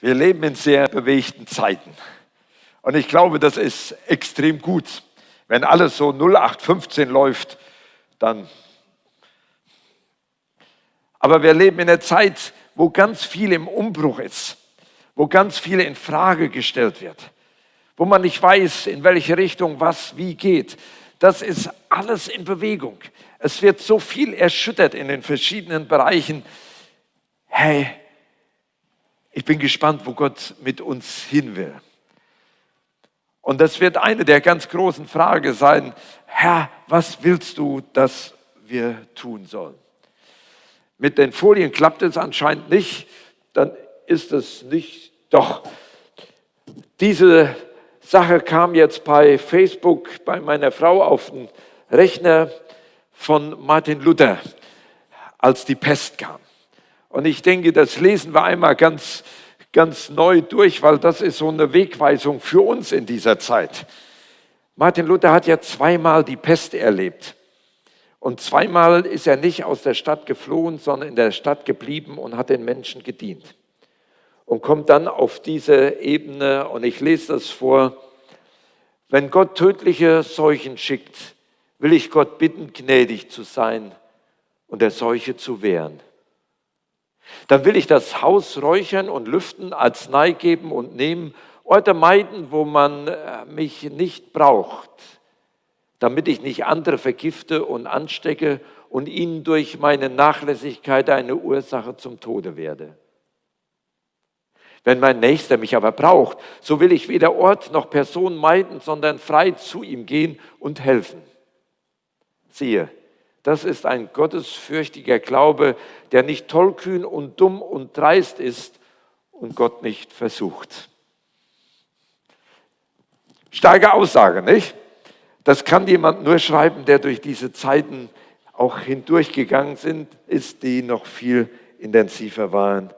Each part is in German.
Wir leben in sehr bewegten Zeiten. Und ich glaube, das ist extrem gut. Wenn alles so 0815 läuft, dann. Aber wir leben in einer Zeit, wo ganz viel im Umbruch ist, wo ganz viel in Frage gestellt wird, wo man nicht weiß, in welche Richtung was wie geht. Das ist alles in Bewegung. Es wird so viel erschüttert in den verschiedenen Bereichen. Hey, ich bin gespannt, wo Gott mit uns hin will. Und das wird eine der ganz großen Fragen sein. Herr, was willst du, dass wir tun sollen? Mit den Folien klappt es anscheinend nicht, dann ist es nicht. Doch, diese Sache kam jetzt bei Facebook bei meiner Frau auf den Rechner von Martin Luther, als die Pest kam. Und ich denke, das lesen wir einmal ganz, ganz neu durch, weil das ist so eine Wegweisung für uns in dieser Zeit. Martin Luther hat ja zweimal die Pest erlebt. Und zweimal ist er nicht aus der Stadt geflohen, sondern in der Stadt geblieben und hat den Menschen gedient. Und kommt dann auf diese Ebene, und ich lese das vor, wenn Gott tödliche Seuchen schickt, will ich Gott bitten, gnädig zu sein und der Seuche zu wehren. Dann will ich das Haus räuchern und lüften, Arznei geben und nehmen, Orte meiden, wo man äh, mich nicht braucht, damit ich nicht andere vergifte und anstecke und ihnen durch meine Nachlässigkeit eine Ursache zum Tode werde. Wenn mein Nächster mich aber braucht, so will ich weder Ort noch Person meiden, sondern frei zu ihm gehen und helfen. Siehe, das ist ein gottesfürchtiger Glaube, der nicht tollkühn und dumm und dreist ist und Gott nicht versucht. Starke Aussage, nicht? Das kann jemand nur schreiben, der durch diese Zeiten auch hindurchgegangen sind, ist, die noch viel intensiver waren,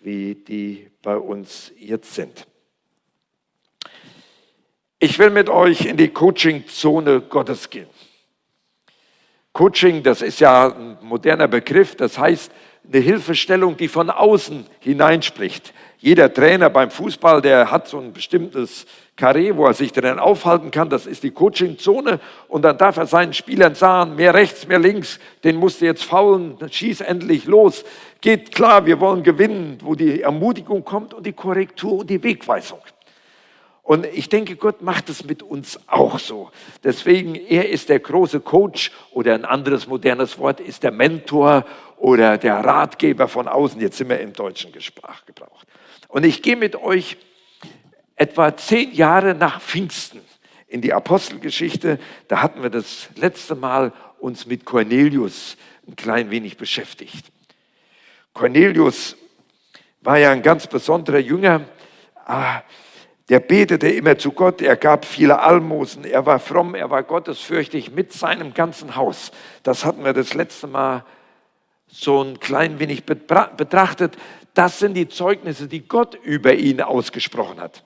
wie die bei uns jetzt sind. Ich will mit euch in die Coaching-Zone Gottes gehen. Coaching, das ist ja ein moderner Begriff, das heißt eine Hilfestellung, die von außen hineinspricht. Jeder Trainer beim Fußball, der hat so ein bestimmtes Karree, wo er sich drin aufhalten kann, das ist die Coachingzone und dann darf er seinen Spielern sagen, mehr rechts, mehr links, den musst du jetzt faulen, schieß endlich los, geht klar, wir wollen gewinnen, wo die Ermutigung kommt und die Korrektur und die Wegweisung. Und ich denke, Gott macht es mit uns auch so. Deswegen, er ist der große Coach oder ein anderes modernes Wort ist der Mentor oder der Ratgeber von außen. Jetzt sind wir im deutschen Sprachgebrauch. Und ich gehe mit euch etwa zehn Jahre nach Pfingsten in die Apostelgeschichte. Da hatten wir das letzte Mal uns mit Cornelius ein klein wenig beschäftigt. Cornelius war ja ein ganz besonderer Jünger. Der betete immer zu Gott, er gab viele Almosen, er war fromm, er war gottesfürchtig mit seinem ganzen Haus. Das hatten wir das letzte Mal so ein klein wenig betrachtet. Das sind die Zeugnisse, die Gott über ihn ausgesprochen hat.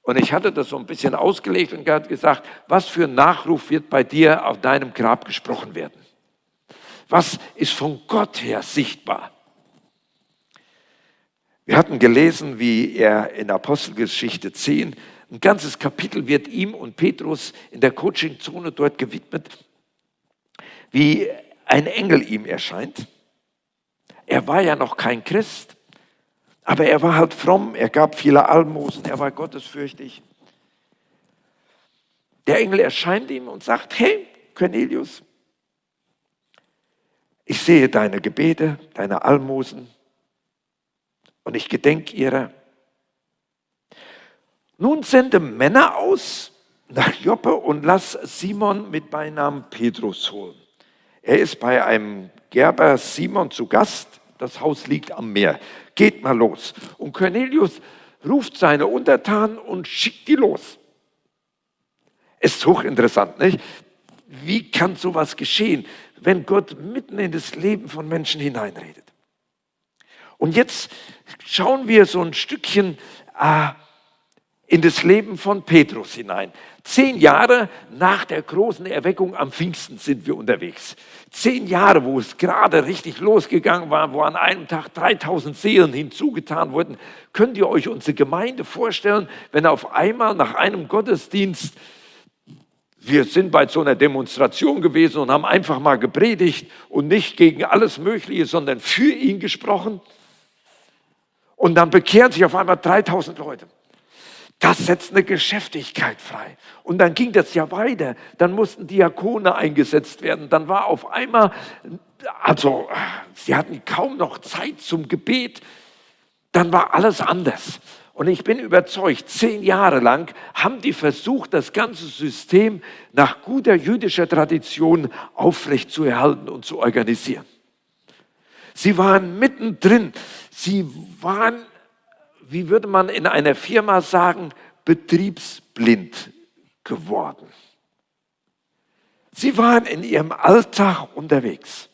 Und ich hatte das so ein bisschen ausgelegt und gesagt, was für ein Nachruf wird bei dir auf deinem Grab gesprochen werden? Was ist von Gott her sichtbar? Wir hatten gelesen, wie er in Apostelgeschichte 10, ein ganzes Kapitel wird ihm und Petrus in der Coachingzone dort gewidmet, wie ein Engel ihm erscheint. Er war ja noch kein Christ, aber er war halt fromm, er gab viele Almosen, er war gottesfürchtig. Der Engel erscheint ihm und sagt, hey Cornelius, ich sehe deine Gebete, deine Almosen, und ich gedenke ihrer. Nun sende Männer aus nach Joppe und lass Simon mit Beinamen Petrus holen. Er ist bei einem Gerber Simon zu Gast. Das Haus liegt am Meer. Geht mal los. Und Cornelius ruft seine Untertanen und schickt die los. Ist hochinteressant, nicht? Wie kann sowas geschehen, wenn Gott mitten in das Leben von Menschen hineinredet? Und jetzt schauen wir so ein Stückchen, äh, in das Leben von Petrus hinein. Zehn Jahre nach der großen Erweckung am Pfingsten sind wir unterwegs. Zehn Jahre, wo es gerade richtig losgegangen war, wo an einem Tag 3000 Seelen hinzugetan wurden. Könnt ihr euch unsere Gemeinde vorstellen, wenn auf einmal nach einem Gottesdienst wir sind bei so einer Demonstration gewesen und haben einfach mal gepredigt und nicht gegen alles Mögliche, sondern für ihn gesprochen. Und dann bekehren sich auf einmal 3000 Leute. Das setzt eine Geschäftigkeit frei. Und dann ging das ja weiter. Dann mussten Diakone eingesetzt werden. Dann war auf einmal, also sie hatten kaum noch Zeit zum Gebet. Dann war alles anders. Und ich bin überzeugt, zehn Jahre lang haben die versucht, das ganze System nach guter jüdischer Tradition aufrechtzuerhalten und zu organisieren. Sie waren mittendrin. Sie waren wie würde man in einer Firma sagen, betriebsblind geworden. Sie waren in ihrem Alltag unterwegs.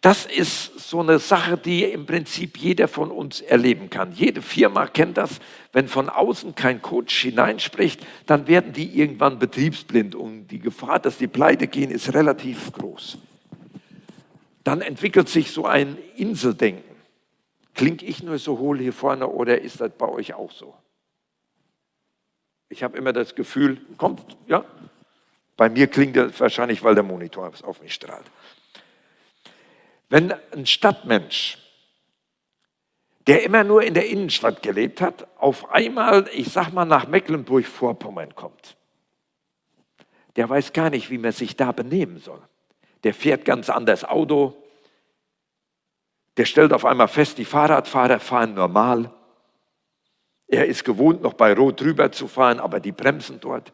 Das ist so eine Sache, die im Prinzip jeder von uns erleben kann. Jede Firma kennt das. Wenn von außen kein Coach hineinspricht, dann werden die irgendwann betriebsblind und die Gefahr, dass die pleite gehen, ist relativ groß. Dann entwickelt sich so ein Inseldenken. Klinge ich nur so hohl hier vorne oder ist das bei euch auch so? Ich habe immer das Gefühl, kommt, ja, bei mir klingt das wahrscheinlich, weil der Monitor auf mich strahlt. Wenn ein Stadtmensch, der immer nur in der Innenstadt gelebt hat, auf einmal, ich sag mal, nach Mecklenburg-Vorpommern kommt, der weiß gar nicht, wie man sich da benehmen soll. Der fährt ganz anders Auto, der stellt auf einmal fest, die Fahrradfahrer fahren normal. Er ist gewohnt, noch bei Rot drüber zu fahren, aber die bremsen dort.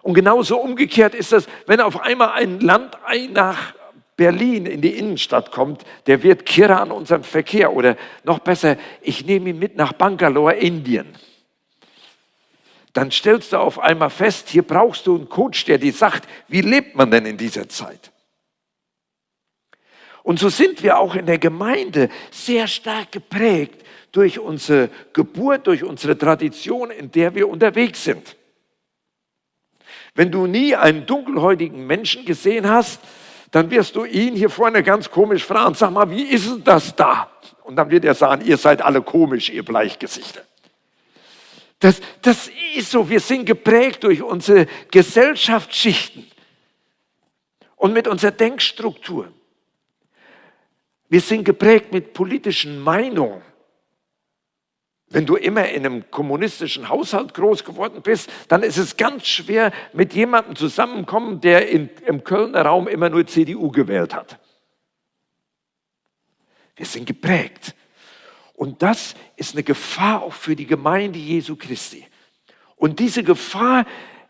Und genauso umgekehrt ist das, wenn auf einmal ein Landei nach Berlin in die Innenstadt kommt, der wird Kira an unserem Verkehr. Oder noch besser, ich nehme ihn mit nach Bangalore, Indien. Dann stellst du auf einmal fest, hier brauchst du einen Coach, der dir sagt, wie lebt man denn in dieser Zeit? Und so sind wir auch in der Gemeinde sehr stark geprägt durch unsere Geburt, durch unsere Tradition, in der wir unterwegs sind. Wenn du nie einen dunkelhäutigen Menschen gesehen hast, dann wirst du ihn hier vorne ganz komisch fragen, sag mal, wie ist denn das da? Und dann wird er sagen, ihr seid alle komisch, ihr Bleichgesichter. Das, das ist so, wir sind geprägt durch unsere Gesellschaftsschichten und mit unserer Denkstruktur. Wir sind geprägt mit politischen Meinungen. Wenn du immer in einem kommunistischen Haushalt groß geworden bist, dann ist es ganz schwer, mit jemandem zusammenkommen, der in, im Kölner Raum immer nur CDU gewählt hat. Wir sind geprägt. Und das ist eine Gefahr auch für die Gemeinde Jesu Christi. Und diese Gefahr,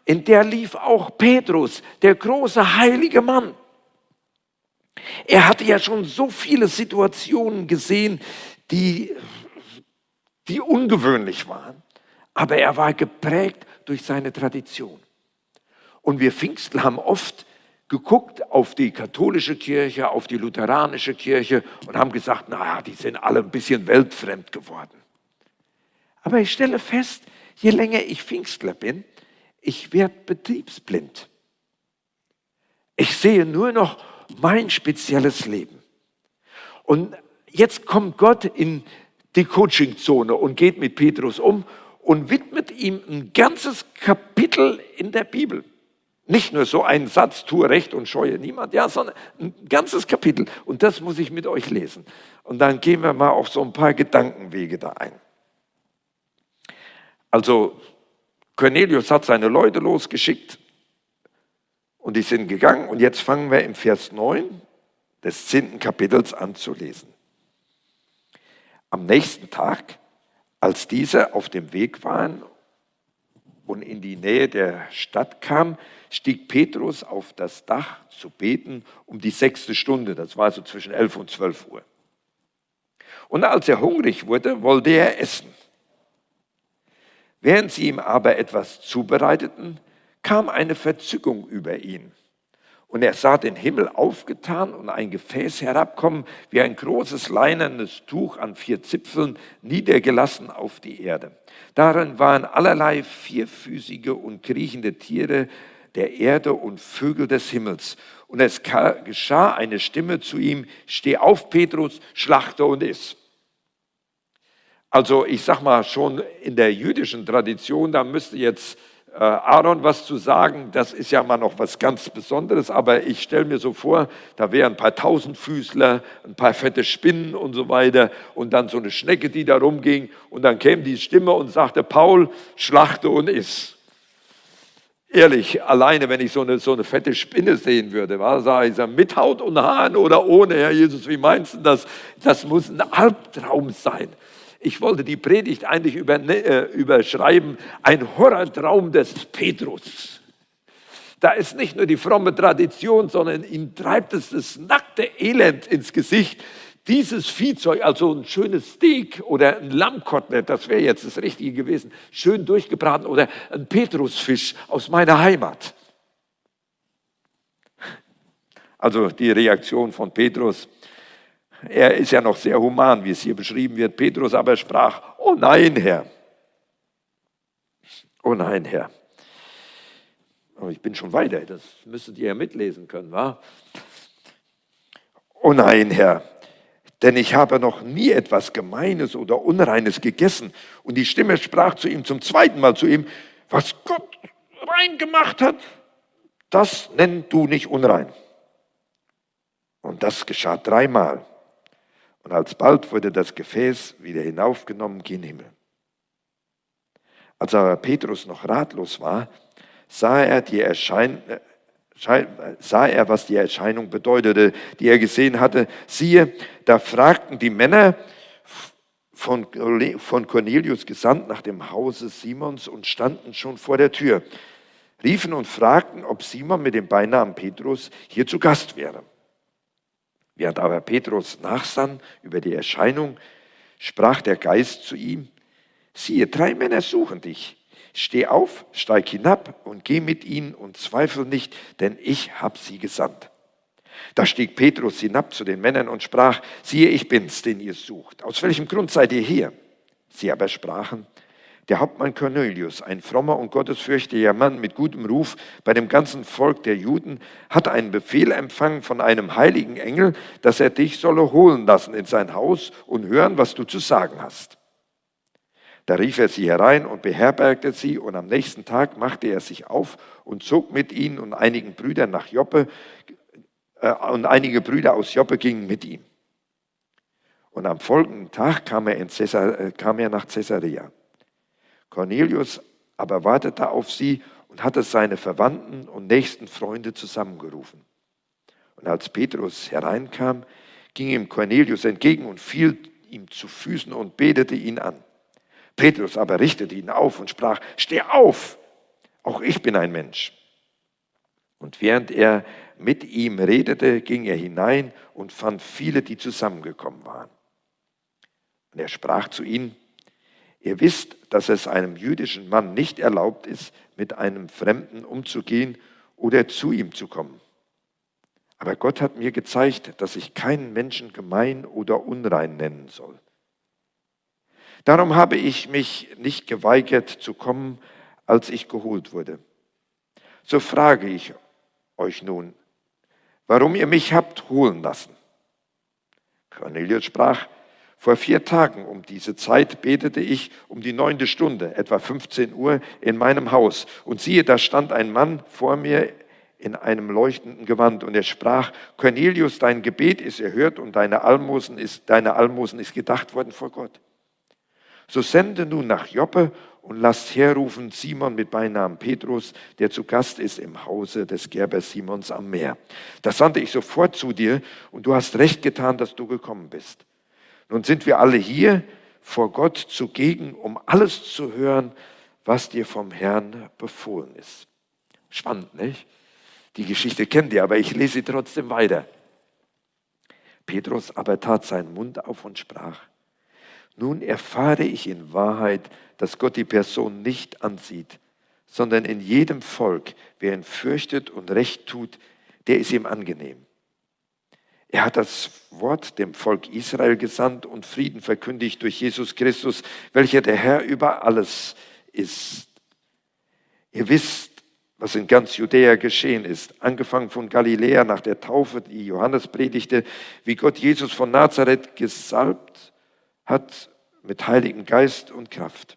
in der lief auch Petrus, der große heilige Mann. Er hatte ja schon so viele Situationen gesehen, die, die ungewöhnlich waren. Aber er war geprägt durch seine Tradition. Und wir Pfingstler haben oft geguckt auf die katholische Kirche, auf die lutheranische Kirche und haben gesagt, naja, die sind alle ein bisschen weltfremd geworden. Aber ich stelle fest, je länger ich Pfingstler bin, ich werde betriebsblind. Ich sehe nur noch mein spezielles Leben. Und jetzt kommt Gott in die Coachingzone und geht mit Petrus um und widmet ihm ein ganzes Kapitel in der Bibel. Nicht nur so einen Satz, tue Recht und scheue niemand, ja, sondern ein ganzes Kapitel. Und das muss ich mit euch lesen. Und dann gehen wir mal auf so ein paar Gedankenwege da ein. Also, Cornelius hat seine Leute losgeschickt, und die sind gegangen und jetzt fangen wir im Vers 9 des 10. Kapitels an zu lesen. Am nächsten Tag, als diese auf dem Weg waren und in die Nähe der Stadt kam, stieg Petrus auf das Dach zu beten um die sechste Stunde. Das war so zwischen 11 und 12 Uhr. Und als er hungrig wurde, wollte er essen. Während sie ihm aber etwas zubereiteten, kam eine Verzückung über ihn. Und er sah den Himmel aufgetan und ein Gefäß herabkommen, wie ein großes leinernes Tuch an vier Zipfeln, niedergelassen auf die Erde. Darin waren allerlei vierfüßige und kriechende Tiere der Erde und Vögel des Himmels. Und es geschah eine Stimme zu ihm, steh auf, Petrus, schlachte und iss. Also ich sag mal, schon in der jüdischen Tradition, da müsste jetzt Aaron was zu sagen, das ist ja mal noch was ganz Besonderes, aber ich stelle mir so vor, da wären ein paar Tausendfüßler, ein paar fette Spinnen und so weiter und dann so eine Schnecke, die da rumging und dann käme die Stimme und sagte, Paul, schlachte und iss. Ehrlich, alleine wenn ich so eine, so eine fette Spinne sehen würde, war, sage ich, mit Haut und Haaren oder ohne, Herr Jesus, wie meinst du das? Das muss ein Albtraum sein. Ich wollte die Predigt eigentlich über, äh, überschreiben, ein Horrortraum des Petrus. Da ist nicht nur die fromme Tradition, sondern ihm treibt es das nackte Elend ins Gesicht. Dieses Viehzeug, also ein schönes Steak oder ein Lammkotelett, das wäre jetzt das Richtige gewesen, schön durchgebraten oder ein Petrusfisch aus meiner Heimat. Also die Reaktion von Petrus, er ist ja noch sehr human, wie es hier beschrieben wird. Petrus aber sprach, oh nein, Herr. Oh nein, Herr. Aber oh, ich bin schon weiter, das müsstet ihr ja mitlesen können, wa? Oh nein, Herr, denn ich habe noch nie etwas Gemeines oder Unreines gegessen. Und die Stimme sprach zu ihm zum zweiten Mal zu ihm, was Gott rein gemacht hat, das nennst du nicht unrein. Und das geschah dreimal. Und alsbald wurde das Gefäß wieder hinaufgenommen gen Himmel. Als aber Petrus noch ratlos war, sah er, die Erschein sah er, was die Erscheinung bedeutete, die er gesehen hatte. Siehe, da fragten die Männer von Cornelius gesandt nach dem Hause Simons und standen schon vor der Tür, riefen und fragten, ob Simon mit dem Beinamen Petrus hier zu Gast wäre. Während aber Petrus nachsann über die Erscheinung, sprach der Geist zu ihm, siehe, drei Männer suchen dich. Steh auf, steig hinab und geh mit ihnen und zweifel nicht, denn ich habe sie gesandt. Da stieg Petrus hinab zu den Männern und sprach, siehe, ich bin's, den ihr sucht. Aus welchem Grund seid ihr hier? Sie aber sprachen, der Hauptmann Cornelius, ein frommer und gottesfürchtiger Mann mit gutem Ruf bei dem ganzen Volk der Juden, hat einen Befehl empfangen von einem heiligen Engel, dass er dich solle holen lassen in sein Haus und hören, was du zu sagen hast. Da rief er sie herein und beherbergte sie, und am nächsten Tag machte er sich auf und zog mit ihnen und einigen Brüdern nach Joppe, äh, und einige Brüder aus Joppe gingen mit ihm. Und am folgenden Tag kam er, in Caesar, äh, kam er nach Caesarea. Cornelius aber wartete auf sie und hatte seine Verwandten und nächsten Freunde zusammengerufen. Und als Petrus hereinkam, ging ihm Cornelius entgegen und fiel ihm zu Füßen und betete ihn an. Petrus aber richtete ihn auf und sprach, steh auf, auch ich bin ein Mensch. Und während er mit ihm redete, ging er hinein und fand viele, die zusammengekommen waren. Und er sprach zu ihnen, Ihr wisst, dass es einem jüdischen Mann nicht erlaubt ist, mit einem Fremden umzugehen oder zu ihm zu kommen. Aber Gott hat mir gezeigt, dass ich keinen Menschen gemein oder unrein nennen soll. Darum habe ich mich nicht geweigert zu kommen, als ich geholt wurde. So frage ich euch nun, warum ihr mich habt holen lassen. Cornelius sprach, vor vier Tagen um diese Zeit betete ich um die neunte Stunde, etwa 15 Uhr, in meinem Haus. Und siehe, da stand ein Mann vor mir in einem leuchtenden Gewand und er sprach, Cornelius, dein Gebet ist erhört und deine Almosen ist, deine Almosen ist gedacht worden vor Gott. So sende nun nach Joppe und lasst herrufen Simon mit Beinamen Petrus, der zu Gast ist im Hause des Gerbers Simons am Meer. Da sandte ich sofort zu dir und du hast recht getan, dass du gekommen bist. Nun sind wir alle hier vor Gott zugegen, um alles zu hören, was dir vom Herrn befohlen ist. Spannend, nicht? Die Geschichte kennt ihr, aber ich lese sie trotzdem weiter. Petrus aber tat seinen Mund auf und sprach, nun erfahre ich in Wahrheit, dass Gott die Person nicht ansieht, sondern in jedem Volk, wer ihn fürchtet und recht tut, der ist ihm angenehm. Er hat das Wort dem Volk Israel gesandt und Frieden verkündigt durch Jesus Christus, welcher der Herr über alles ist. Ihr wisst, was in ganz Judäa geschehen ist, angefangen von Galiläa nach der Taufe, die Johannes predigte, wie Gott Jesus von Nazareth gesalbt hat mit Heiligen Geist und Kraft.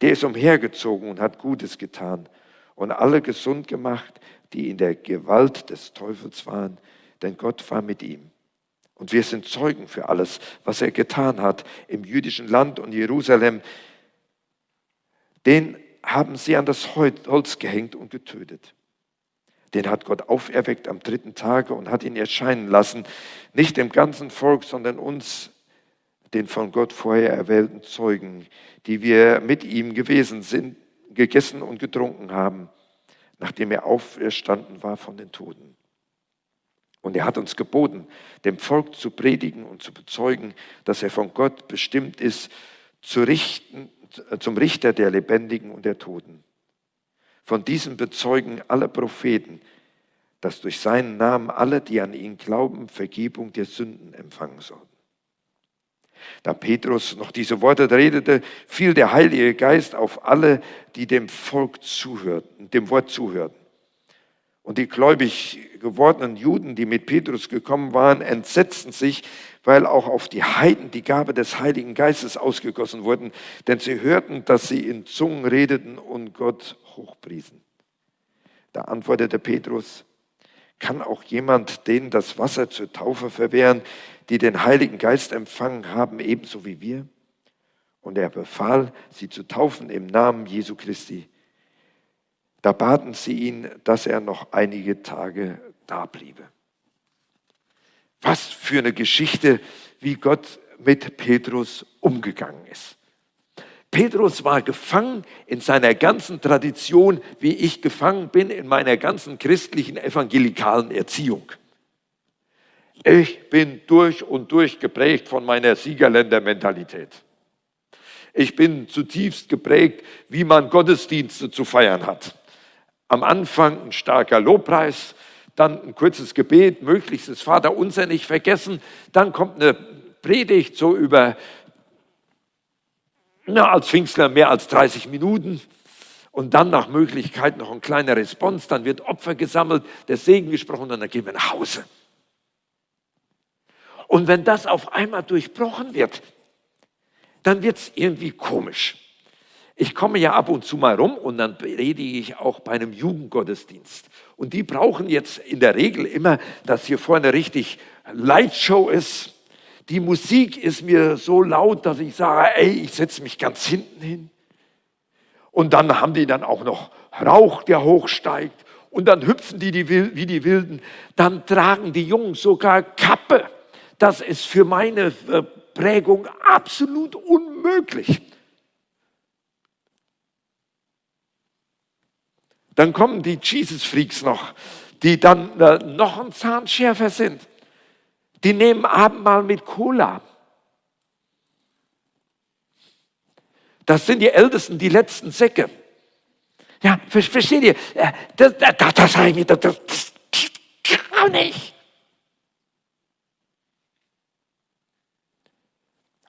Der ist umhergezogen und hat Gutes getan und alle gesund gemacht, die in der Gewalt des Teufels waren, denn Gott war mit ihm. Und wir sind Zeugen für alles, was er getan hat im jüdischen Land und Jerusalem. Den haben sie an das Holz gehängt und getötet. Den hat Gott auferweckt am dritten Tage und hat ihn erscheinen lassen, nicht dem ganzen Volk, sondern uns, den von Gott vorher erwählten Zeugen, die wir mit ihm gewesen sind, gegessen und getrunken haben, nachdem er auferstanden war von den Toten. Und er hat uns geboten, dem Volk zu predigen und zu bezeugen, dass er von Gott bestimmt ist, zu richten, zum Richter der Lebendigen und der Toten. Von diesem bezeugen alle Propheten, dass durch seinen Namen alle, die an ihn glauben, Vergebung der Sünden empfangen sollen. Da Petrus noch diese Worte redete, fiel der Heilige Geist auf alle, die dem Volk zuhörten, dem Wort zuhörten. Und die gläubig gewordenen Juden, die mit Petrus gekommen waren, entsetzten sich, weil auch auf die Heiden die Gabe des Heiligen Geistes ausgegossen wurden, denn sie hörten, dass sie in Zungen redeten und Gott hochpriesen. Da antwortete Petrus, kann auch jemand denen das Wasser zur Taufe verwehren, die den Heiligen Geist empfangen haben, ebenso wie wir? Und er befahl, sie zu taufen im Namen Jesu Christi. Da baten sie ihn, dass er noch einige Tage da bliebe. Was für eine Geschichte, wie Gott mit Petrus umgegangen ist. Petrus war gefangen in seiner ganzen Tradition, wie ich gefangen bin in meiner ganzen christlichen evangelikalen Erziehung. Ich bin durch und durch geprägt von meiner Siegerländer-Mentalität. Ich bin zutiefst geprägt, wie man Gottesdienste zu feiern hat. Am Anfang ein starker Lobpreis, dann ein kurzes Gebet, möglichst das Vaterunser nicht vergessen, dann kommt eine Predigt so über, na, als Pfingstler mehr als 30 Minuten und dann nach Möglichkeit noch ein kleiner Response, dann wird Opfer gesammelt, der Segen gesprochen und dann gehen wir nach Hause. Und wenn das auf einmal durchbrochen wird, dann wird es irgendwie komisch. Ich komme ja ab und zu mal rum und dann predige ich auch bei einem Jugendgottesdienst. Und die brauchen jetzt in der Regel immer, dass hier vorne richtig Lightshow ist. Die Musik ist mir so laut, dass ich sage, ey, ich setze mich ganz hinten hin. Und dann haben die dann auch noch Rauch, der hochsteigt. Und dann hüpfen die, die wie die Wilden. Dann tragen die Jungen sogar Kappe. Das ist für meine äh, Prägung absolut unmöglich. Dann kommen die Jesus Freaks noch, die dann äh, noch ein Zahn schärfer sind. Die nehmen Abendmahl mit Cola. Das sind die Ältesten, die letzten Säcke. Ja, versteht ihr? Äh, das, das, das, das, das, das, das kann nicht.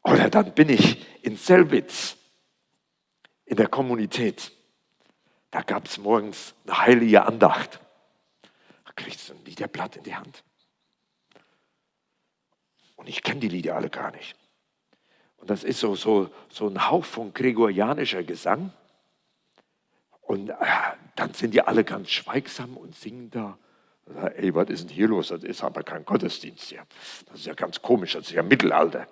Oder dann bin ich in Selbitz in der Kommunität. Da gab es morgens eine heilige Andacht. Da kriegst du ein Liederblatt in die Hand. Und ich kenne die Lieder alle gar nicht. Und das ist so, so, so ein Hauch von gregorianischer Gesang. Und äh, dann sind die alle ganz schweigsam und singen da. Ey, was ist denn hier los? Das ist aber kein Gottesdienst hier. Das ist ja ganz komisch, das ist ja Mittelalter.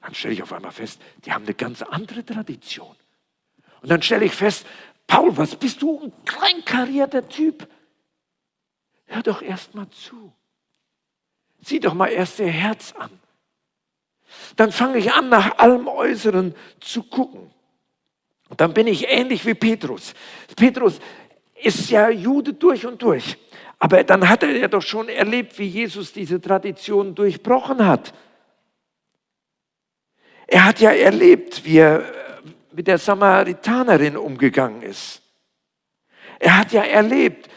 Dann stelle ich auf einmal fest, die haben eine ganz andere Tradition. Und dann stelle ich fest, Paul, was bist du ein kleinkarierter Typ? Hör doch erst mal zu. Sieh doch mal erst ihr Herz an. Dann fange ich an, nach allem Äußeren zu gucken. Und dann bin ich ähnlich wie Petrus. Petrus ist ja Jude durch und durch. Aber dann hat er ja doch schon erlebt, wie Jesus diese Tradition durchbrochen hat. Er hat ja erlebt, wie er mit der Samaritanerin umgegangen ist. Er hat ja erlebt,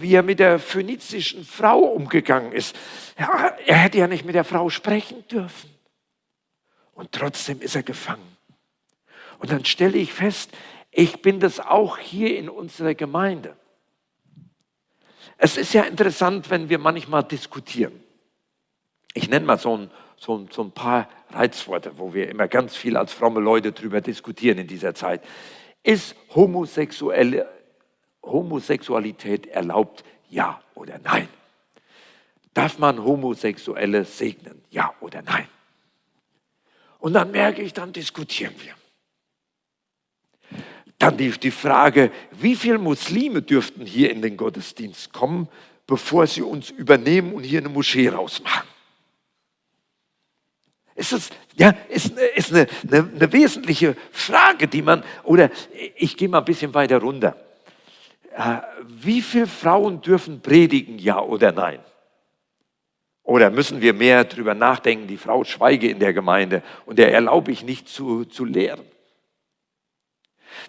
wie er mit der phönizischen Frau umgegangen ist. Er hätte ja nicht mit der Frau sprechen dürfen. Und trotzdem ist er gefangen. Und dann stelle ich fest, ich bin das auch hier in unserer Gemeinde. Es ist ja interessant, wenn wir manchmal diskutieren. Ich nenne mal so ein, so ein, so ein paar Reizworte, wo wir immer ganz viel als fromme Leute drüber diskutieren in dieser Zeit. Ist homosexuelle, Homosexualität erlaubt? Ja oder nein? Darf man Homosexuelle segnen? Ja oder nein? Und dann merke ich, dann diskutieren wir. Dann die, die Frage, wie viele Muslime dürften hier in den Gottesdienst kommen, bevor sie uns übernehmen und hier eine Moschee rausmachen? Ist das, ja, ist, ist eine, eine, eine wesentliche Frage, die man, oder ich gehe mal ein bisschen weiter runter. Äh, wie viele Frauen dürfen predigen, ja oder nein? Oder müssen wir mehr darüber nachdenken, die Frau schweige in der Gemeinde und der erlaube ich nicht zu, zu lehren?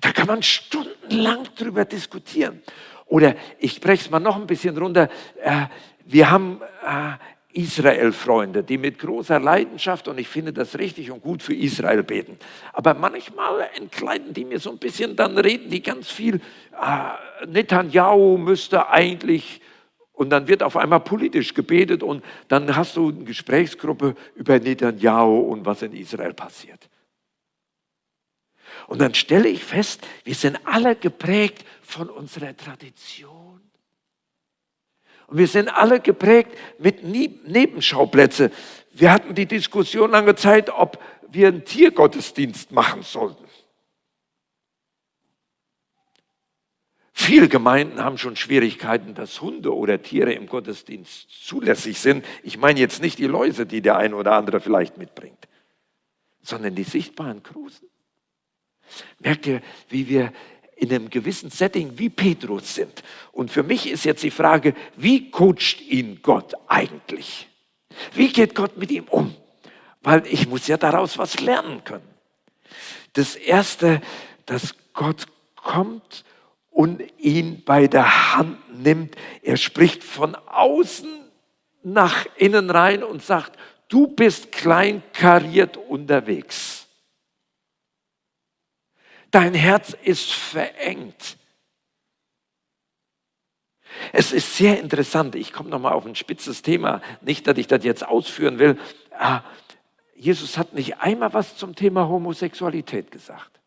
Da kann man stundenlang drüber diskutieren. Oder ich breche es mal noch ein bisschen runter. Äh, wir haben äh, Israel-Freunde, die mit großer Leidenschaft, und ich finde das richtig und gut für Israel beten. Aber manchmal entkleiden die mir so ein bisschen, dann reden die ganz viel, äh, Netanyahu müsste eigentlich, und dann wird auf einmal politisch gebetet und dann hast du eine Gesprächsgruppe über Netanyahu und was in Israel passiert. Und dann stelle ich fest, wir sind alle geprägt von unserer Tradition. Wir sind alle geprägt mit Nebenschauplätze. Wir hatten die Diskussion lange Zeit, ob wir einen Tiergottesdienst machen sollten. Viele Gemeinden haben schon Schwierigkeiten, dass Hunde oder Tiere im Gottesdienst zulässig sind. Ich meine jetzt nicht die Läuse, die der eine oder andere vielleicht mitbringt, sondern die sichtbaren Krusen. Merkt ihr, wie wir in einem gewissen Setting wie Petrus sind? Und für mich ist jetzt die Frage, wie coacht ihn Gott eigentlich? Wie geht Gott mit ihm um? Weil ich muss ja daraus was lernen können. Das Erste, dass Gott kommt und ihn bei der Hand nimmt. Er spricht von außen nach innen rein und sagt, du bist kleinkariert unterwegs. Dein Herz ist verengt. Es ist sehr interessant. Ich komme nochmal auf ein spitzes Thema. Nicht, dass ich das jetzt ausführen will. Ah, Jesus hat nicht einmal was zum Thema Homosexualität gesagt.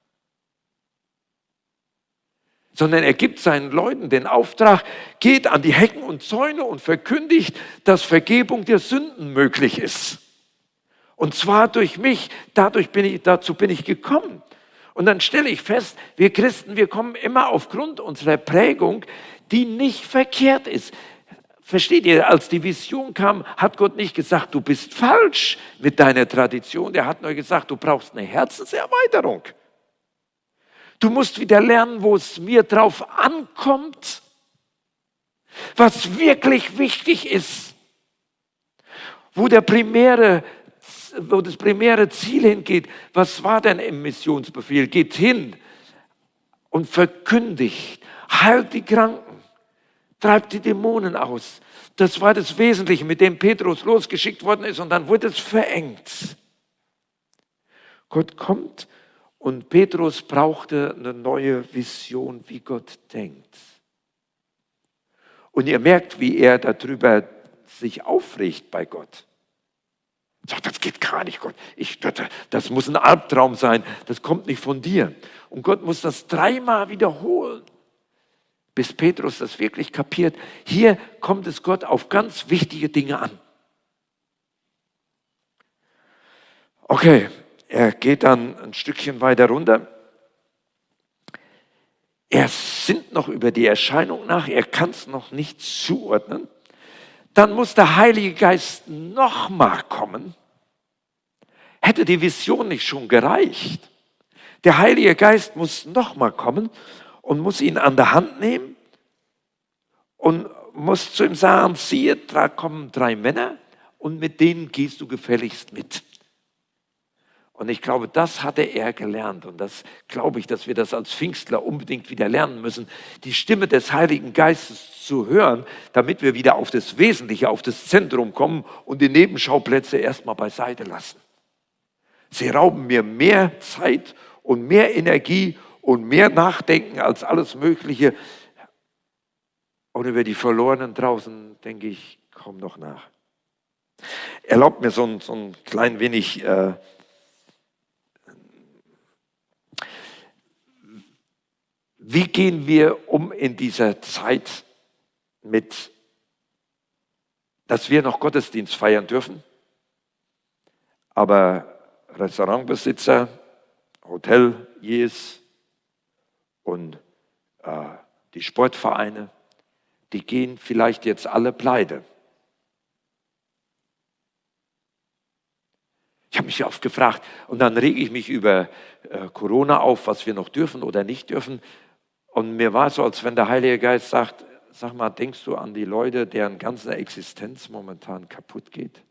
Sondern er gibt seinen Leuten den Auftrag, geht an die Hecken und Zäune und verkündigt, dass Vergebung der Sünden möglich ist. Und zwar durch mich. Dadurch bin ich, dazu bin ich gekommen. Und dann stelle ich fest, wir Christen, wir kommen immer aufgrund unserer Prägung, die nicht verkehrt ist. Versteht ihr, als die Vision kam, hat Gott nicht gesagt, du bist falsch mit deiner Tradition. Er hat nur gesagt, du brauchst eine Herzenserweiterung. Du musst wieder lernen, wo es mir drauf ankommt, was wirklich wichtig ist, wo der primäre wo das primäre Ziel hingeht. Was war denn im Missionsbefehl? Geht hin und verkündigt, heilt die Kranken, treibt die Dämonen aus. Das war das Wesentliche, mit dem Petrus losgeschickt worden ist und dann wurde es verengt. Gott kommt und Petrus brauchte eine neue Vision, wie Gott denkt. Und ihr merkt, wie er darüber sich aufregt bei Gott. Sagt, das geht gar nicht, Gott. Ich, das, das muss ein Albtraum sein. Das kommt nicht von dir. Und Gott muss das dreimal wiederholen, bis Petrus das wirklich kapiert. Hier kommt es Gott auf ganz wichtige Dinge an. Okay, er geht dann ein Stückchen weiter runter. Er sinnt noch über die Erscheinung nach, er kann es noch nicht zuordnen dann muss der Heilige Geist nochmal kommen. Hätte die Vision nicht schon gereicht? Der Heilige Geist muss nochmal kommen und muss ihn an der Hand nehmen und muss zu ihm sagen, siehe, da kommen drei Männer und mit denen gehst du gefälligst mit. Und ich glaube, das hatte er gelernt. Und das glaube ich, dass wir das als Pfingstler unbedingt wieder lernen müssen, die Stimme des Heiligen Geistes zu hören, damit wir wieder auf das Wesentliche, auf das Zentrum kommen und die Nebenschauplätze erstmal beiseite lassen. Sie rauben mir mehr Zeit und mehr Energie und mehr Nachdenken als alles Mögliche. Und über die Verlorenen draußen denke ich kaum noch nach. Erlaubt mir so ein, so ein klein wenig äh, Wie gehen wir um in dieser Zeit mit, dass wir noch Gottesdienst feiern dürfen, aber Restaurantbesitzer, Hoteliers und äh, die Sportvereine, die gehen vielleicht jetzt alle pleite. Ich habe mich oft gefragt und dann rege ich mich über äh, Corona auf, was wir noch dürfen oder nicht dürfen. Und mir war so, als wenn der Heilige Geist sagt, sag mal, denkst du an die Leute, deren ganze Existenz momentan kaputt geht?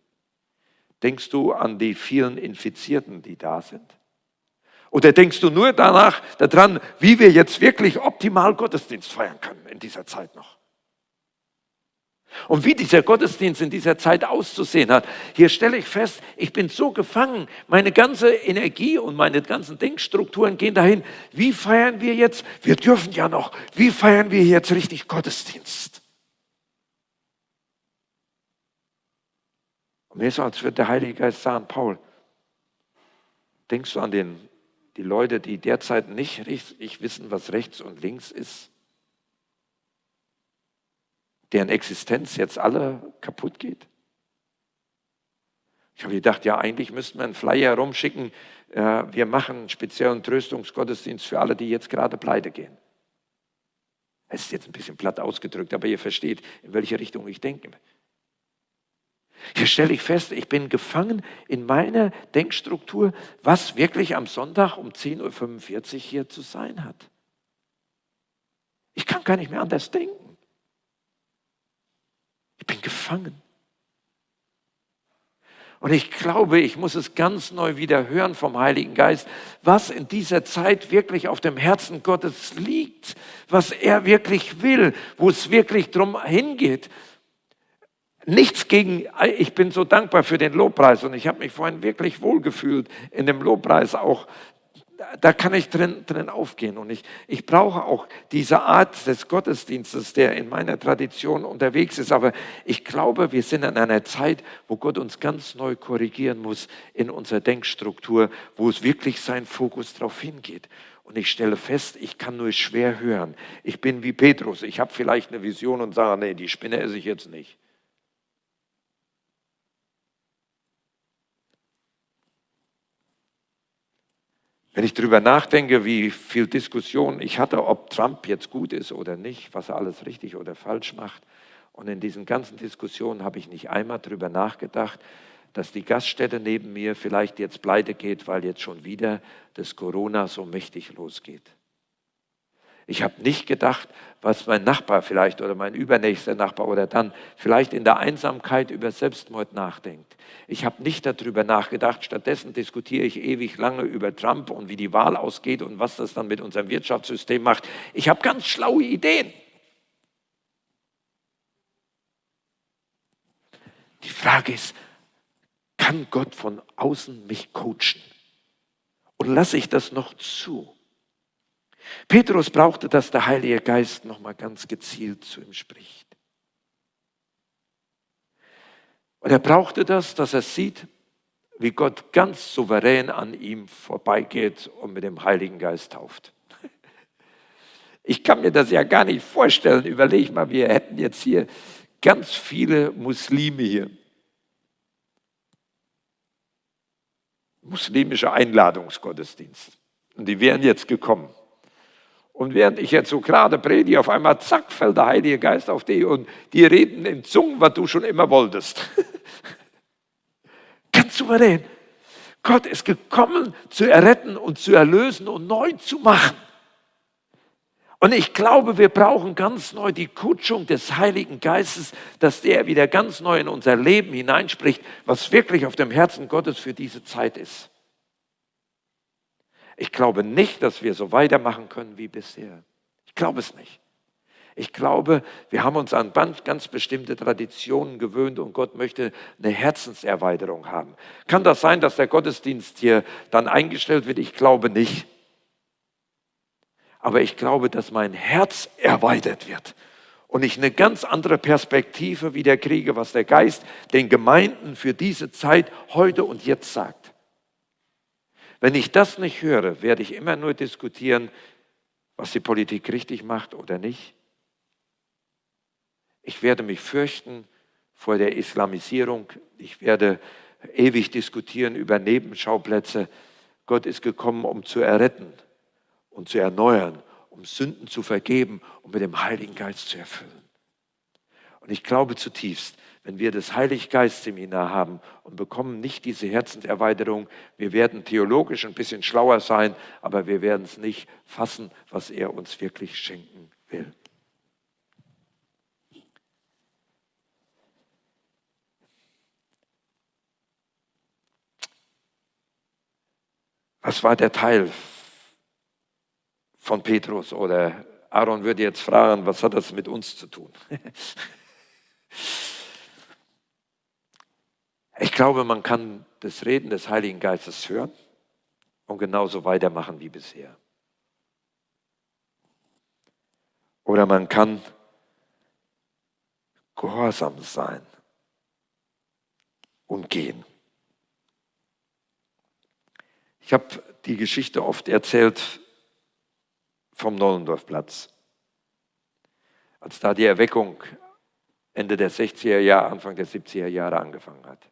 Denkst du an die vielen Infizierten, die da sind? Oder denkst du nur danach daran, wie wir jetzt wirklich optimal Gottesdienst feiern können in dieser Zeit noch? Und wie dieser Gottesdienst in dieser Zeit auszusehen hat, hier stelle ich fest, ich bin so gefangen, meine ganze Energie und meine ganzen Denkstrukturen gehen dahin, wie feiern wir jetzt, wir dürfen ja noch, wie feiern wir jetzt richtig Gottesdienst? Und mir ist so, als würde der Heilige Geist sagen, Paul, denkst du an den, die Leute, die derzeit nicht richtig wissen, was rechts und links ist? Deren Existenz jetzt alle kaputt geht? Ich habe gedacht, ja, eigentlich müssten wir einen Flyer herumschicken, äh, wir machen einen speziellen Tröstungsgottesdienst für alle, die jetzt gerade pleite gehen. Es ist jetzt ein bisschen platt ausgedrückt, aber ihr versteht, in welche Richtung ich denke. Hier stelle ich fest, ich bin gefangen in meiner Denkstruktur, was wirklich am Sonntag um 10.45 Uhr hier zu sein hat. Ich kann gar nicht mehr anders denken. Ich bin gefangen. Und ich glaube, ich muss es ganz neu wieder hören vom Heiligen Geist, was in dieser Zeit wirklich auf dem Herzen Gottes liegt, was er wirklich will, wo es wirklich drum hingeht. Nichts gegen, ich bin so dankbar für den Lobpreis und ich habe mich vorhin wirklich wohlgefühlt in dem Lobpreis auch da kann ich drin, drin aufgehen. Und ich, ich brauche auch diese Art des Gottesdienstes, der in meiner Tradition unterwegs ist. Aber ich glaube, wir sind in einer Zeit, wo Gott uns ganz neu korrigieren muss in unserer Denkstruktur, wo es wirklich sein Fokus darauf hingeht. Und ich stelle fest, ich kann nur schwer hören. Ich bin wie Petrus. Ich habe vielleicht eine Vision und sage, nee, die Spinne esse ich jetzt nicht. Wenn ich darüber nachdenke, wie viel Diskussion ich hatte, ob Trump jetzt gut ist oder nicht, was er alles richtig oder falsch macht, und in diesen ganzen Diskussionen habe ich nicht einmal darüber nachgedacht, dass die Gaststätte neben mir vielleicht jetzt pleite geht, weil jetzt schon wieder das Corona so mächtig losgeht. Ich habe nicht gedacht, was mein Nachbar vielleicht oder mein übernächster Nachbar oder dann vielleicht in der Einsamkeit über Selbstmord nachdenkt. Ich habe nicht darüber nachgedacht. Stattdessen diskutiere ich ewig lange über Trump und wie die Wahl ausgeht und was das dann mit unserem Wirtschaftssystem macht. Ich habe ganz schlaue Ideen. Die Frage ist, kann Gott von außen mich coachen? Und lasse ich das noch zu? Petrus brauchte, dass der Heilige Geist nochmal ganz gezielt zu ihm spricht. Und er brauchte das, dass er sieht, wie Gott ganz souverän an ihm vorbeigeht und mit dem Heiligen Geist tauft. Ich kann mir das ja gar nicht vorstellen. Überleg mal, wir hätten jetzt hier ganz viele Muslime hier. Muslimischer Einladungsgottesdienst. Und die wären jetzt gekommen. Und während ich jetzt so gerade predige, auf einmal zack, fällt der Heilige Geist auf dich und die reden in Zungen, was du schon immer wolltest. Ganz souverän. Gott ist gekommen, zu erretten und zu erlösen und neu zu machen. Und ich glaube, wir brauchen ganz neu die Kutschung des Heiligen Geistes, dass der wieder ganz neu in unser Leben hineinspricht, was wirklich auf dem Herzen Gottes für diese Zeit ist. Ich glaube nicht, dass wir so weitermachen können wie bisher. Ich glaube es nicht. Ich glaube, wir haben uns an ganz bestimmte Traditionen gewöhnt und Gott möchte eine Herzenserweiterung haben. Kann das sein, dass der Gottesdienst hier dann eingestellt wird? Ich glaube nicht. Aber ich glaube, dass mein Herz erweitert wird und ich eine ganz andere Perspektive wieder kriege, was der Geist den Gemeinden für diese Zeit heute und jetzt sagt. Wenn ich das nicht höre, werde ich immer nur diskutieren, was die Politik richtig macht oder nicht. Ich werde mich fürchten vor der Islamisierung. Ich werde ewig diskutieren über Nebenschauplätze. Gott ist gekommen, um zu erretten und zu erneuern, um Sünden zu vergeben und mit dem Heiligen Geist zu erfüllen. Und ich glaube zutiefst, wenn wir das Heiliggeist-Seminar haben und bekommen nicht diese Herzenserweiterung, wir werden theologisch ein bisschen schlauer sein, aber wir werden es nicht fassen, was er uns wirklich schenken will. Was war der Teil von Petrus? Oder Aaron würde jetzt fragen, was hat das mit uns zu tun? Ich glaube, man kann das Reden des Heiligen Geistes hören und genauso weitermachen wie bisher. Oder man kann gehorsam sein und gehen. Ich habe die Geschichte oft erzählt vom Nollendorfplatz. Als da die Erweckung Ende der 60er Jahre, Anfang der 70er Jahre angefangen hat.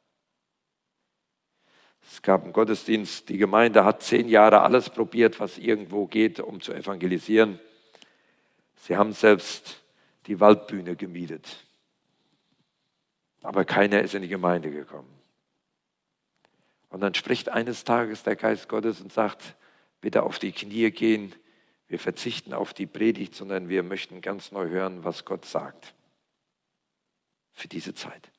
Es gab einen Gottesdienst, die Gemeinde hat zehn Jahre alles probiert, was irgendwo geht, um zu evangelisieren. Sie haben selbst die Waldbühne gemietet. Aber keiner ist in die Gemeinde gekommen. Und dann spricht eines Tages der Geist Gottes und sagt, bitte auf die Knie gehen. Wir verzichten auf die Predigt, sondern wir möchten ganz neu hören, was Gott sagt für diese Zeit.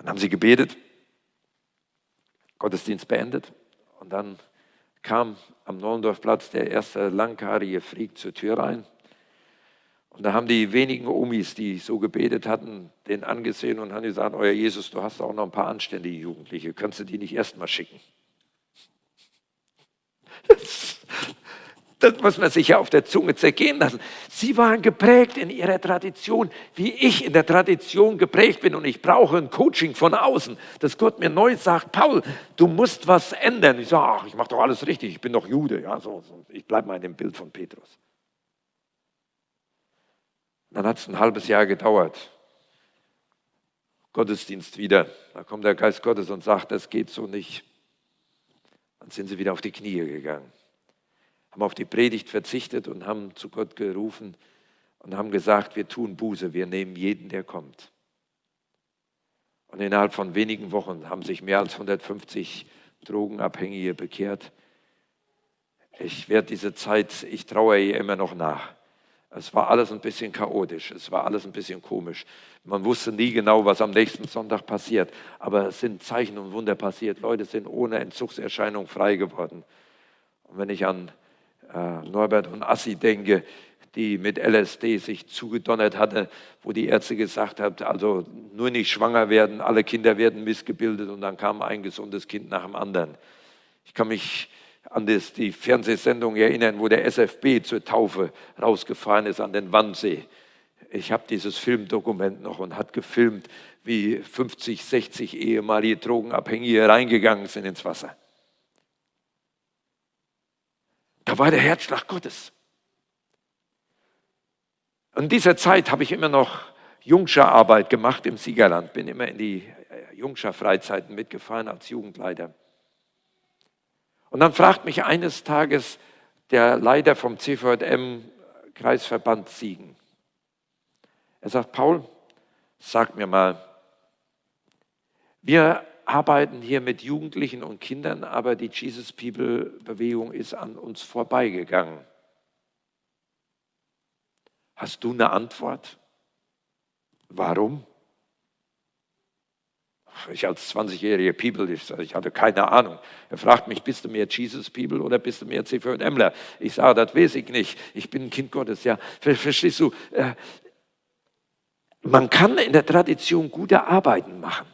Dann haben sie gebetet, Gottesdienst beendet und dann kam am Nollendorfplatz der erste langhaarige Freak zur Tür rein und da haben die wenigen Omis, die so gebetet hatten, den angesehen und haben gesagt, euer Jesus, du hast auch noch ein paar anständige Jugendliche, kannst du die nicht erstmal schicken? Das muss man sich ja auf der Zunge zergehen lassen. Sie waren geprägt in ihrer Tradition, wie ich in der Tradition geprägt bin und ich brauche ein Coaching von außen, dass Gott mir neu sagt, Paul, du musst was ändern. Ich sage, ach, ich mache doch alles richtig, ich bin doch Jude. Ja, so, so. Ich bleibe mal in dem Bild von Petrus. Dann hat es ein halbes Jahr gedauert. Gottesdienst wieder. Da kommt der Geist Gottes und sagt, das geht so nicht. Dann sind sie wieder auf die Knie gegangen, haben auf die Predigt verzichtet und haben zu Gott gerufen und haben gesagt, wir tun Buße, wir nehmen jeden, der kommt. Und innerhalb von wenigen Wochen haben sich mehr als 150 Drogenabhängige bekehrt. Ich werde diese Zeit, ich traue ihr immer noch nach. Es war alles ein bisschen chaotisch, es war alles ein bisschen komisch. Man wusste nie genau, was am nächsten Sonntag passiert, aber es sind Zeichen und Wunder passiert. Leute sind ohne Entzugserscheinung frei geworden. Und wenn ich an Norbert und Assi denke, die mit LSD sich zugedonnert hatte, wo die Ärzte gesagt haben, also nur nicht schwanger werden, alle Kinder werden missgebildet und dann kam ein gesundes Kind nach dem anderen. Ich kann mich an das, die Fernsehsendung erinnern, wo der SFB zur Taufe rausgefahren ist an den Wannsee. Ich habe dieses Filmdokument noch und hat gefilmt, wie 50, 60 ehemalige Drogenabhängige reingegangen sind ins Wasser. Da war der Herzschlag Gottes. In dieser Zeit habe ich immer noch Jungscherarbeit gemacht im Siegerland, bin immer in die äh, Jungscher-Freizeiten mitgefahren als Jugendleiter. Und dann fragt mich eines Tages der Leiter vom CVM Kreisverband Siegen. Er sagt, Paul, sag mir mal, wir arbeiten hier mit Jugendlichen und Kindern, aber die Jesus People Bewegung ist an uns vorbeigegangen. Hast du eine Antwort? Warum? Ich als 20-jähriger People, ich, hatte keine Ahnung. Er fragt mich, bist du mehr Jesus People oder bist du mehr C4Mler? Ich sage, das weiß ich nicht. Ich bin ein Kind Gottes. Ja, verstehst du? Äh, man kann in der Tradition gute Arbeiten machen.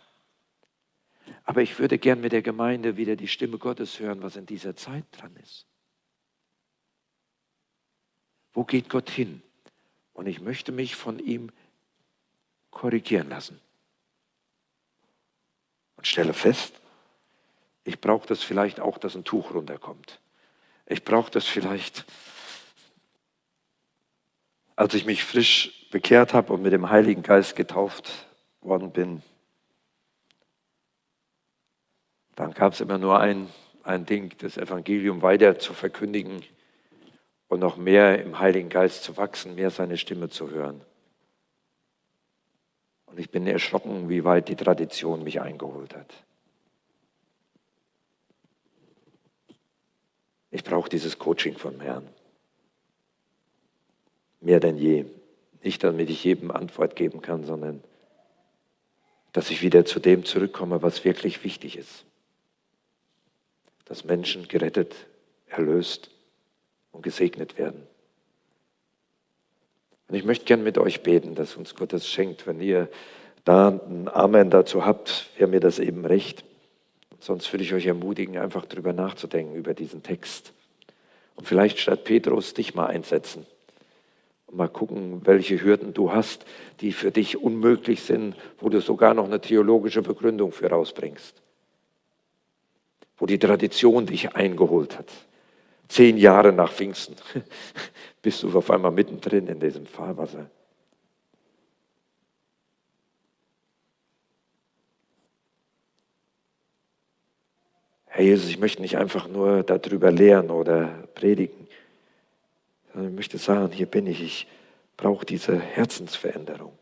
Aber ich würde gern mit der Gemeinde wieder die Stimme Gottes hören, was in dieser Zeit dran ist. Wo geht Gott hin? Und ich möchte mich von ihm korrigieren lassen. Und stelle fest, ich brauche das vielleicht auch, dass ein Tuch runterkommt. Ich brauche das vielleicht, als ich mich frisch bekehrt habe und mit dem Heiligen Geist getauft worden bin, dann gab es immer nur ein, ein Ding, das Evangelium weiter zu verkündigen und noch mehr im Heiligen Geist zu wachsen, mehr seine Stimme zu hören. Und ich bin erschrocken, wie weit die Tradition mich eingeholt hat. Ich brauche dieses Coaching vom Herrn. Mehr denn je. Nicht damit ich jedem Antwort geben kann, sondern dass ich wieder zu dem zurückkomme, was wirklich wichtig ist. Dass Menschen gerettet, erlöst und gesegnet werden. Und ich möchte gern mit euch beten, dass uns Gott das schenkt. Wenn ihr da ein Amen dazu habt, wäre mir das eben recht. Sonst würde ich euch ermutigen, einfach darüber nachzudenken, über diesen Text. Und vielleicht statt Petrus dich mal einsetzen und mal gucken, welche Hürden du hast, die für dich unmöglich sind, wo du sogar noch eine theologische Begründung für rausbringst. Wo die Tradition dich eingeholt hat. Zehn Jahre nach Pfingsten bist du auf einmal mittendrin in diesem Fahrwasser. Herr Jesus, ich möchte nicht einfach nur darüber lehren oder predigen, sondern ich möchte sagen, hier bin ich, ich brauche diese Herzensveränderung.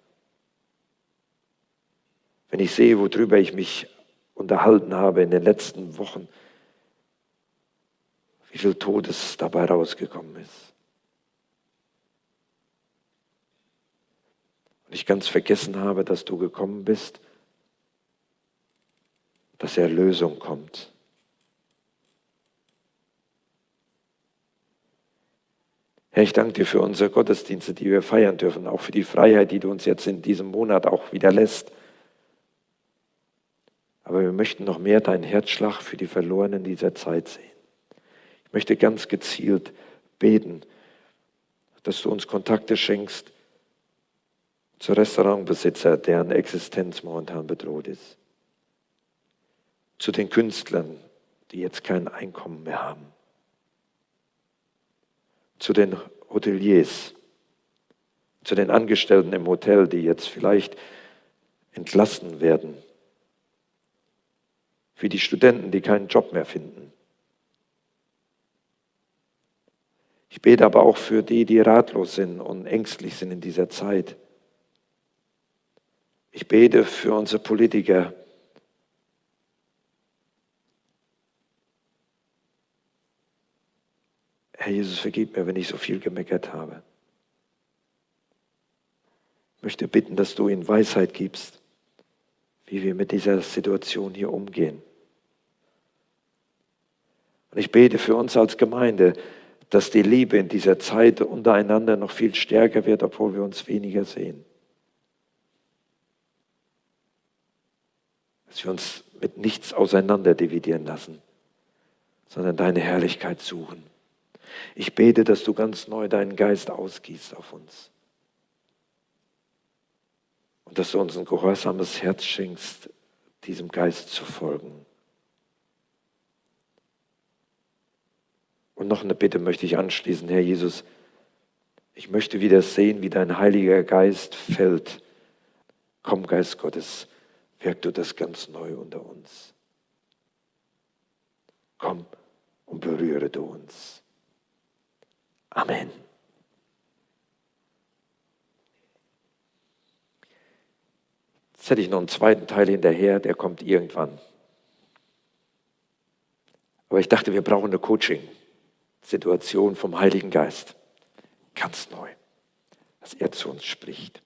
Wenn ich sehe, worüber ich mich unterhalten habe in den letzten Wochen, wie viel Todes dabei rausgekommen ist. Und ich ganz vergessen habe, dass du gekommen bist, dass Erlösung kommt. Herr, ich danke dir für unsere Gottesdienste, die wir feiern dürfen, auch für die Freiheit, die du uns jetzt in diesem Monat auch wieder lässt. Aber wir möchten noch mehr deinen Herzschlag für die Verlorenen dieser Zeit sehen. Möchte ganz gezielt beten, dass du uns Kontakte schenkst zu Restaurantbesitzer, deren Existenz momentan bedroht ist, zu den Künstlern, die jetzt kein Einkommen mehr haben, zu den Hoteliers, zu den Angestellten im Hotel, die jetzt vielleicht entlassen werden, für die Studenten, die keinen Job mehr finden, Ich bete aber auch für die, die ratlos sind und ängstlich sind in dieser Zeit. Ich bete für unsere Politiker. Herr Jesus, vergib mir, wenn ich so viel gemeckert habe. Ich möchte bitten, dass du ihnen Weisheit gibst, wie wir mit dieser Situation hier umgehen. Und ich bete für uns als Gemeinde, dass die Liebe in dieser Zeit untereinander noch viel stärker wird, obwohl wir uns weniger sehen. Dass wir uns mit nichts auseinander dividieren lassen, sondern deine Herrlichkeit suchen. Ich bete, dass du ganz neu deinen Geist ausgießt auf uns. Dass du uns ein gehorsames Herz schenkst, diesem Geist zu folgen. Und noch eine Bitte möchte ich anschließen, Herr Jesus. Ich möchte wieder sehen, wie dein Heiliger Geist fällt. Komm, Geist Gottes, wirk du das ganz neu unter uns. Komm und berühre du uns. Amen. Jetzt hätte ich noch einen zweiten Teil hinterher, der kommt irgendwann. Aber ich dachte, wir brauchen eine Coaching. Situation vom Heiligen Geist. Ganz neu, dass er zu uns spricht.